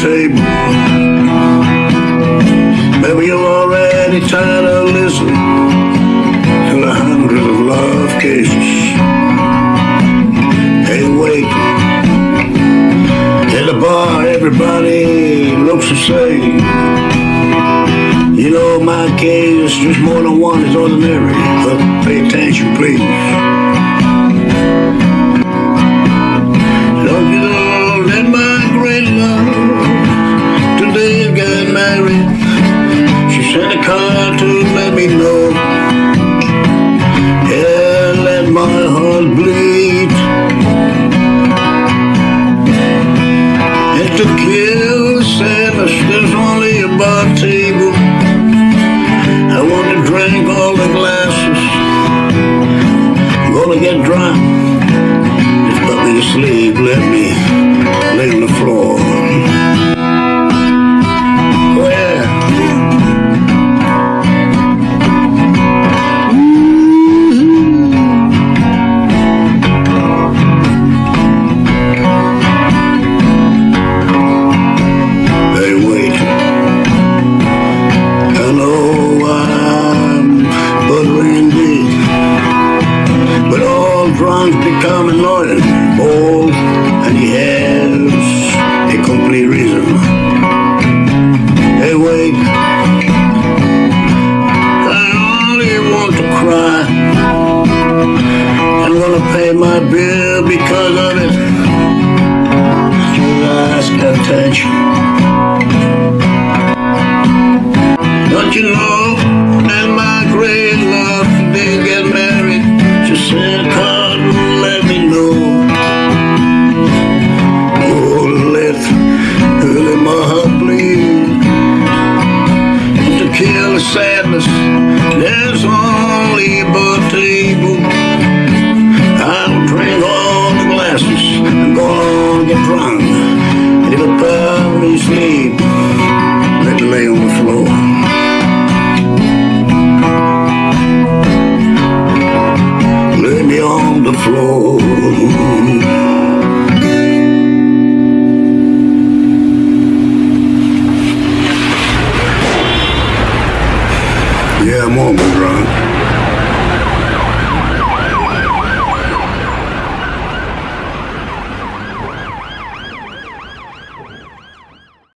table. Maybe you're already tired of listening to the hundreds of love cases. Hey, wait. At the bar, everybody looks the same. You know, my case, is just more than one is ordinary. But pay attention, please. Just put me to sleep, let me lay on the floor. All drunks become annoying, bold, and he has a complete reason. Hey, wait. I only want to cry. I'm gonna pay my bill because of it. Just ask attention. There's only table. I'll drink all the glasses and go on drunk. Lay on the floor. Lay me on the floor. Yeah, I'm on, Ron.